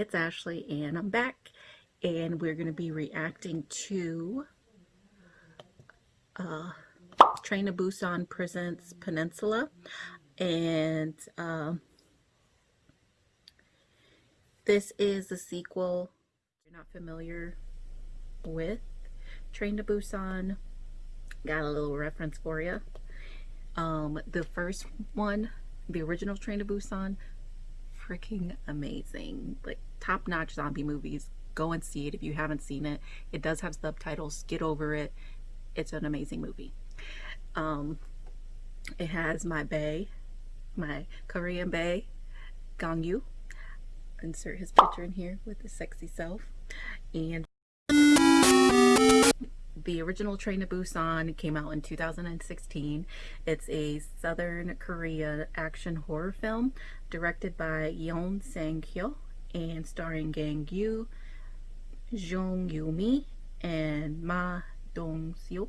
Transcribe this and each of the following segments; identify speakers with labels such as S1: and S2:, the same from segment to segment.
S1: it's Ashley and I'm back and we're going to be reacting to uh, Train to Busan Presents Peninsula and um, this is the sequel you're not familiar with Train to Busan. Got a little reference for you um, the first one the original Train to Busan freaking amazing. Like top notch zombie movies. Go and see it if you haven't seen it. It does have subtitles. Get over it. It's an amazing movie. Um, it has my bae, my Korean bae, Gong Yoo. Insert his picture in here with his sexy self. And the original Train to Busan came out in 2016. It's a Southern Korea action horror film directed by Yeon Sang-ho and starring Gong Yoo, Jung Yoo-mi, and Ma Dong-seok.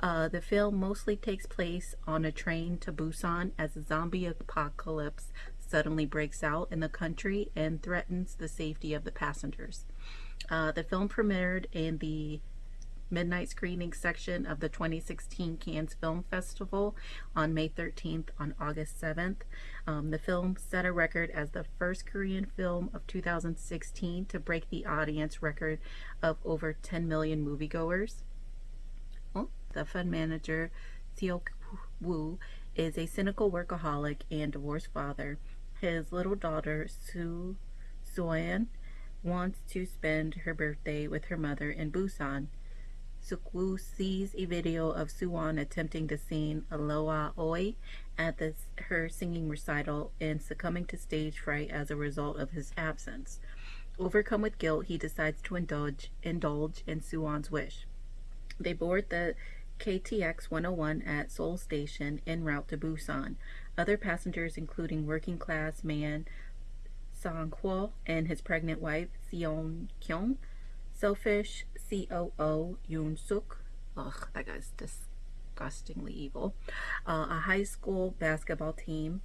S1: Uh, the film mostly takes place on a train to Busan as a zombie apocalypse suddenly breaks out in the country and threatens the safety of the passengers. Uh, the film premiered in the midnight screening section of the 2016 Cannes Film Festival on May 13th on August 7th. Um, the film set a record as the first Korean film of 2016 to break the audience record of over 10 million moviegoers. Well, the fund manager, Seok Woo, is a cynical workaholic and divorced father. His little daughter, Soo Soyeon, wants to spend her birthday with her mother in Busan. Seok-woo sees a video of Su-an attempting to sing Aloha Oe at her singing recital and succumbing to stage fright as a result of his absence. Overcome with guilt, he decides to indulge, indulge in Su-an's wish. They board the KTX 101 at Seoul Station en route to Busan. Other passengers, including working class man Sang-hwa and his pregnant wife, Seon Kyung, selfish COO Yoon Suk, ugh, that guy's disgustingly evil, uh, a high school basketball team,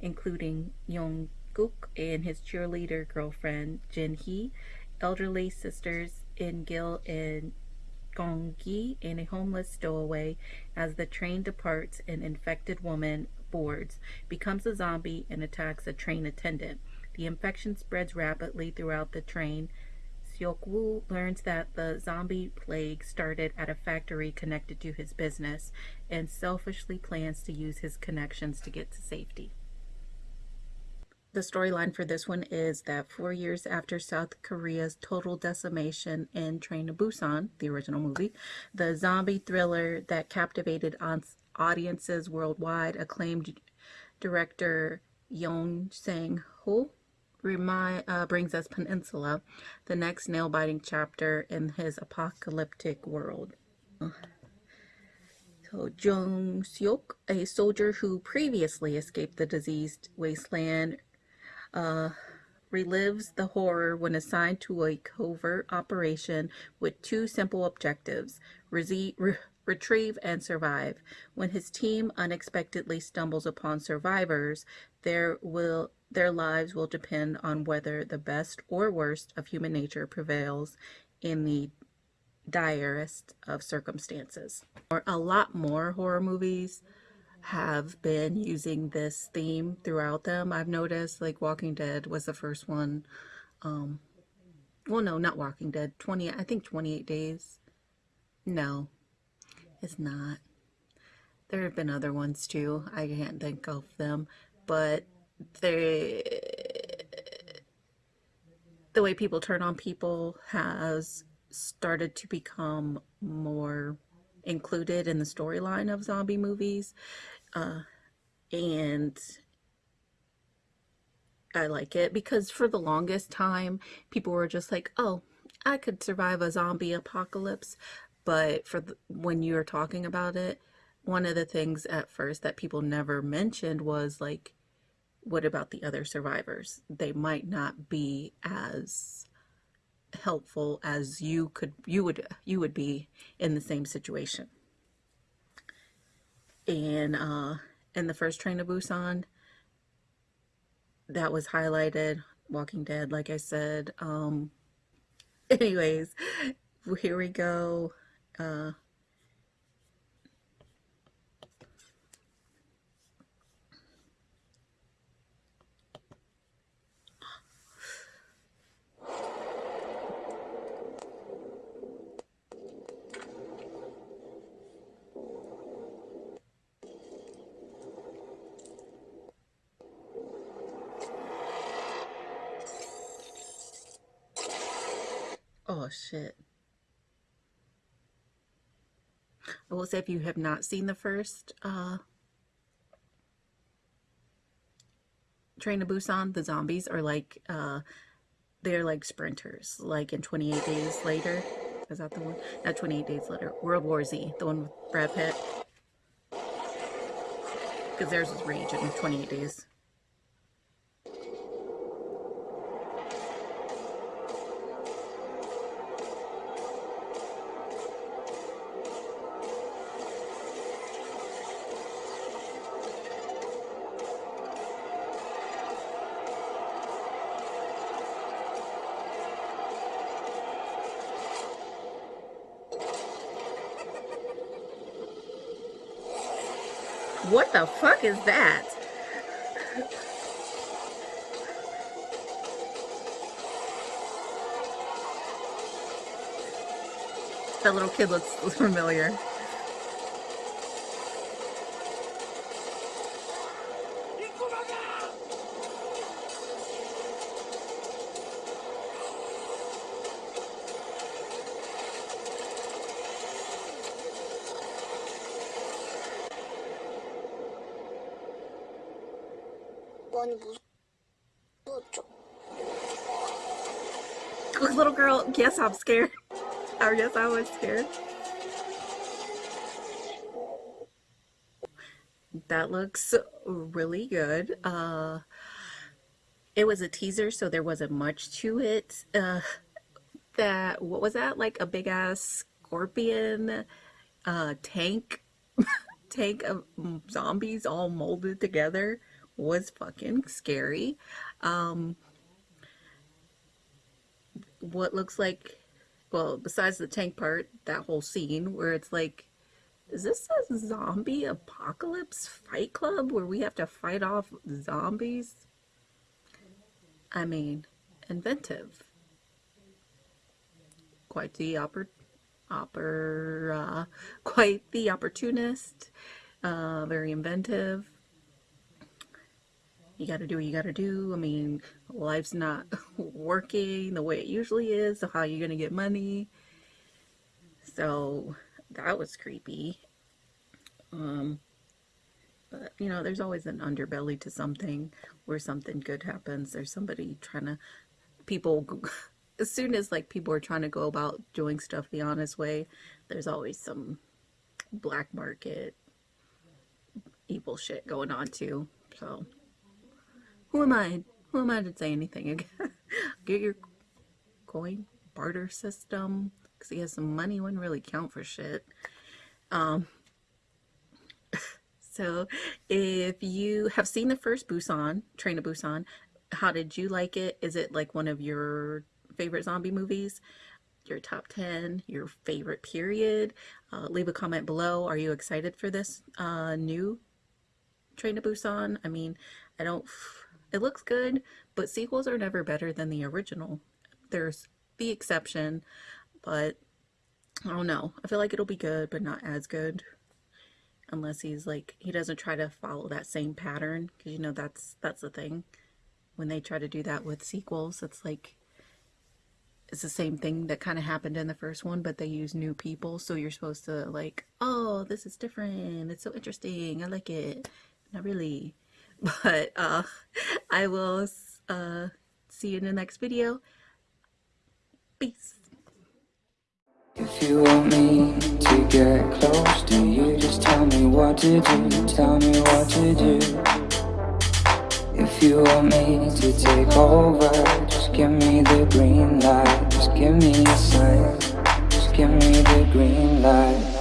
S1: including Young Guk and his cheerleader girlfriend Jin Hee, elderly sisters In Gil and Gong Gi, and a homeless stowaway as the train departs an infected woman boards, becomes a zombie, and attacks a train attendant. The infection spreads rapidly throughout the train. Seok-woo learns that the zombie plague started at a factory connected to his business and selfishly plans to use his connections to get to safety. The storyline for this one is that four years after South Korea's total decimation in Train to Busan, the original movie, the zombie thriller that captivated audiences worldwide, acclaimed director Yong Sang-ho remind, uh, brings us Peninsula, the next nail-biting chapter in his apocalyptic world. So Jung Seok, a soldier who previously escaped the diseased wasteland, uh, relives the horror when assigned to a covert operation with two simple objectives, re retrieve and survive. When his team unexpectedly stumbles upon survivors, there will their lives will depend on whether the best or worst of human nature prevails in the direst of circumstances. Or a lot more horror movies have been using this theme throughout them. I've noticed like Walking Dead was the first one. Um, well, no, not Walking Dead. 20, I think 28 Days. No, it's not. There have been other ones too. I can't think of them, but they the way people turn on people has started to become more included in the storyline of zombie movies. Uh, and I like it because for the longest time people were just like oh I could survive a zombie apocalypse. But for the, when you're talking about it one of the things at first that people never mentioned was like what about the other survivors? They might not be as helpful as you could you would you would be in the same situation. And uh in the first train to Busan, that was highlighted Walking Dead, like I said. Um, anyways, here we go. Uh, Oh shit. I will say if you have not seen the first uh, Train to Busan, the zombies are like, uh, they're like sprinters, like in 28 Days Later. Is that the one? Not 28 Days Later. World War Z, the one with Brad Pitt. Because theirs was Rage in 28 Days. What the fuck is that? That little kid looks familiar.
S2: 많이 무서웠죠.
S1: Little girl, yes, I'm scared. Or yes, I was scared. That looks really good. Uh, it was a teaser, so there wasn't much to it. Uh, that, what was that? Like a big ass scorpion uh, tank, tank of zombies all molded together was fucking scary. Um, what looks like, well, besides the tank part, that whole scene where it's like, is this a zombie apocalypse fight club where we have to fight off zombies? I mean, inventive. Quite the oppor opera, quite the opportunist, uh, very inventive you got to do what you got to do. I mean, life's not working the way it usually is. So how are you going to get money? So that was creepy. Um, but you know, there's always an underbelly to something where something good happens. There's somebody trying to, people, as soon as like people are trying to go about doing stuff the honest way, there's always some black market evil shit going on too. So who am I? Who am I to say anything again? Get your coin barter system because he has some money wouldn't really count for shit. Um, so if you have seen the first Busan, Train to Busan, how did you like it? Is it like one of your favorite zombie movies? Your top 10, your favorite period? Uh, leave a comment below. Are you excited for this uh, new Train to Busan? I mean, I don't it looks good, but sequels are never better than the original. There's the exception, but I don't know. I feel like it'll be good, but not as good. Unless he's like, he doesn't try to follow that same pattern. Because, you know, that's, that's the thing. When they try to do that with sequels, it's like, it's the same thing that kind of happened in the first one, but they use new people. So you're supposed to like, oh, this is different. It's so interesting. I like it. Not really. But uh, I will uh, see you in the next video. Peace.
S3: If you want me to get close to you, just tell me what to do, tell me what to do. If you want me to take over, just give me the green light, just give me a sign, just give me the green light.